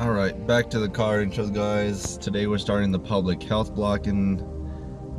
Alright, back to the car intros guys. Today we're starting the public health block in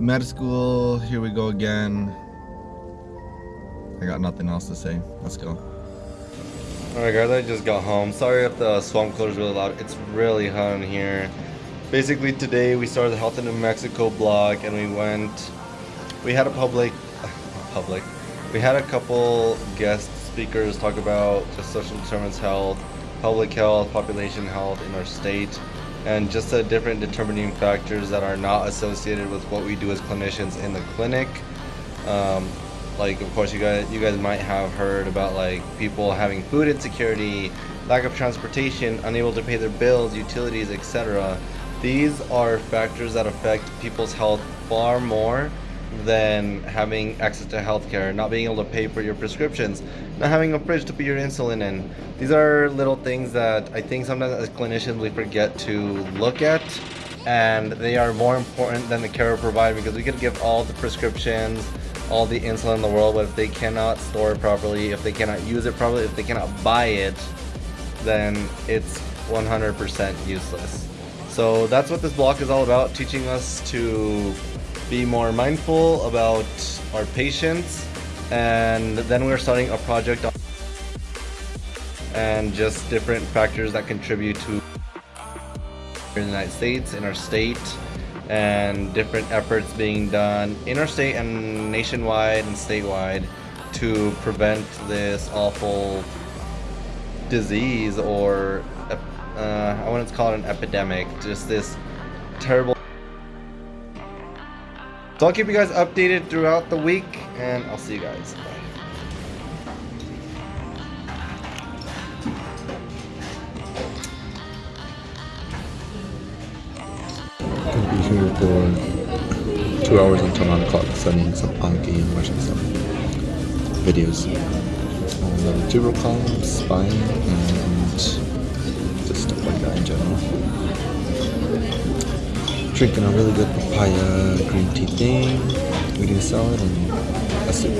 med school. Here we go again. I got nothing else to say. Let's go. Alright guys, I just got home. Sorry if the swamp cooler is really loud. It's really hot in here. Basically today we started the Health in New Mexico block and we went, we had a public, public, we had a couple guest speakers talk about just social determinants health, public health, population health in our state, and just the different determining factors that are not associated with what we do as clinicians in the clinic. Um, like of course you guys you guys might have heard about like people having food insecurity, lack of transportation, unable to pay their bills, utilities, etc. These are factors that affect people's health far more than having access to healthcare, not being able to pay for your prescriptions, not having a fridge to put your insulin in. These are little things that I think sometimes as clinicians we forget to look at and they are more important than the care we provide because we could give all the prescriptions, all the insulin in the world, but if they cannot store it properly, if they cannot use it properly, if they cannot buy it, then it's 100% useless. So that's what this block is all about, teaching us to be more mindful about our patients and then we're starting a project and just different factors that contribute to in the United States, in our state, and different efforts being done in our state and nationwide and statewide to prevent this awful disease or uh, I want to call it an epidemic, just this terrible so I'll keep you guys updated throughout the week, and I'll see you guys. Bye. Gonna be here for two hours until 9 o'clock studying some Anki and watching some videos on the vertebral column, spine, and just stuff like that in general drinking a really good papaya green tea thing, eating salad, and a soup.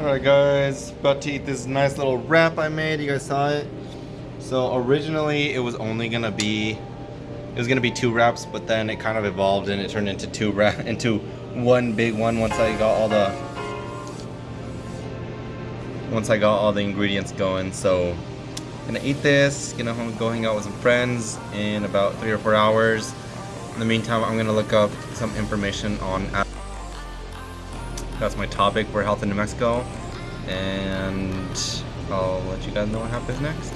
Alright guys, about to eat this nice little wrap I made, you guys saw it? So originally it was only gonna be it was gonna be two wraps, but then it kind of evolved and it turned into two wrap into one big one once I got all the once I got all the ingredients going. So gonna eat this, gonna go hang out with some friends in about three or four hours. In the meantime, I'm gonna look up some information on that's my topic for health in New Mexico and I'll let you guys know what happens next.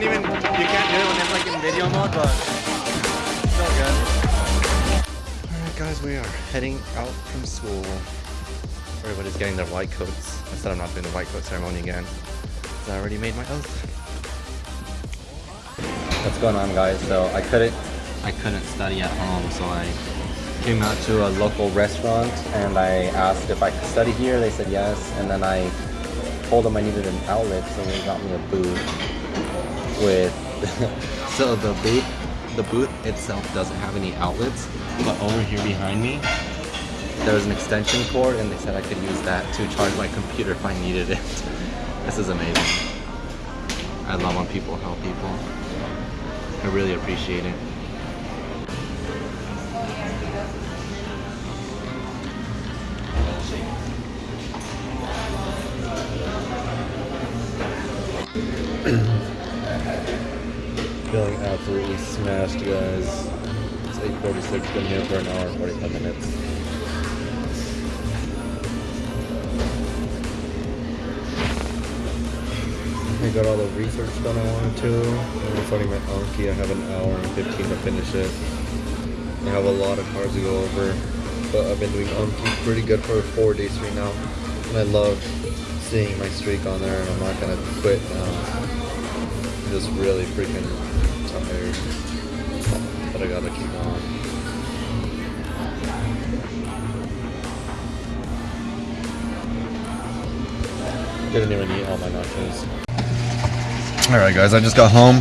Can't even, you can't do it when it's like in video mode, but still good. Alright guys, we are heading out from school. Everybody's getting their white coats. I said I'm not doing the white coat ceremony again. I already made my oath. What's going on guys? So I couldn't, I couldn't study at home, so I came out to a local restaurant and I asked if I could study here. They said yes, and then I told them I needed an outlet, so they got me a booth with so the booth the booth itself doesn't have any outlets but over here behind me there was an extension cord and they said I could use that to charge my computer if I needed it. This is amazing. I love when people help people. I really appreciate it Feeling absolutely smashed, guys. It's 8.46, been here for an hour and 45 minutes. I got all the research done I wanted to. I'm starting my Anki. I have an hour and 15 to finish it. I have a lot of cars to go over, but I've been doing Anki pretty good for four days straight now, and I love seeing my streak on there, and I'm not gonna quit now. Just really freaking tired, but I gotta keep on. Didn't even eat all my nachos. All right, guys, I just got home,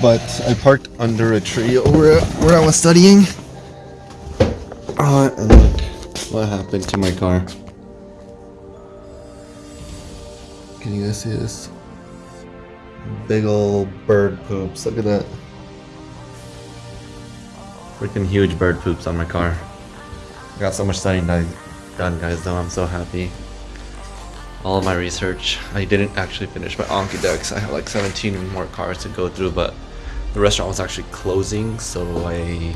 but I parked under a tree over where I was studying. Oh, and look what happened to my car. Can you guys see this? Big old bird poops. Look at that. Freaking huge bird poops on my car. I got so much studying done, guys, though. I'm so happy. All my research. I didn't actually finish my Anki decks. I have like 17 more cars to go through, but the restaurant was actually closing, so I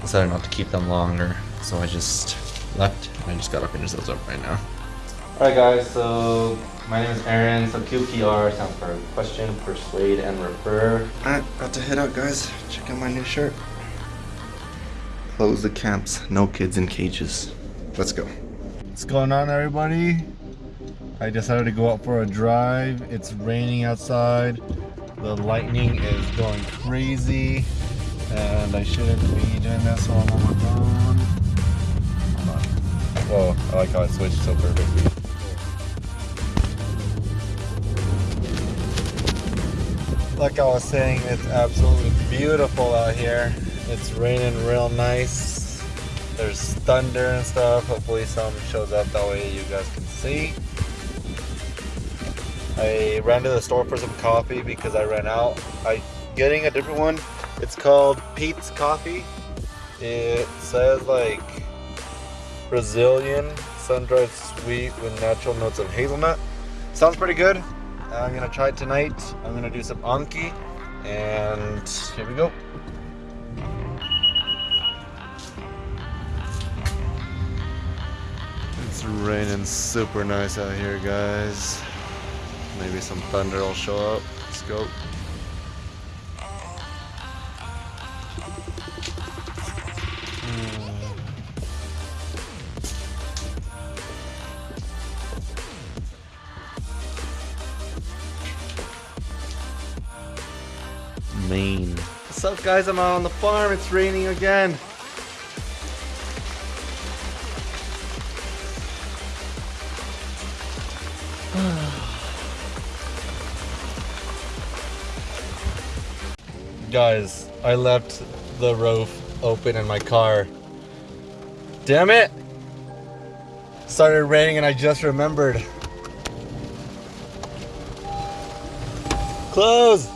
decided not to keep them longer. So I just left, and I just gotta finish those up right now. Alright guys, so my name is Aaron, so QPR stands for question, persuade, and refer. Alright, about to head out, guys. Check out my new shirt. Close the camps. No kids in cages. Let's go. What's going on, everybody? I decided to go out for a drive. It's raining outside. The lightning is going crazy. And I shouldn't be doing this while I'm on my phone. Hold on. Whoa, I like how I switched so perfectly. Like I was saying, it's absolutely beautiful out here. It's raining real nice. There's thunder and stuff. Hopefully some shows up that way you guys can see. I ran to the store for some coffee because I ran out. I getting a different one. It's called Peet's Coffee. It says like Brazilian sun-dried sweet with natural notes of hazelnut. Sounds pretty good. Uh, I'm gonna try it tonight. I'm gonna do some Anki, and here we go. It's raining super nice out here, guys. Maybe some thunder will show up. Let's go. Up, guys? I'm out on the farm. It's raining again. guys, I left the roof open in my car. Damn it! Started raining and I just remembered. Close!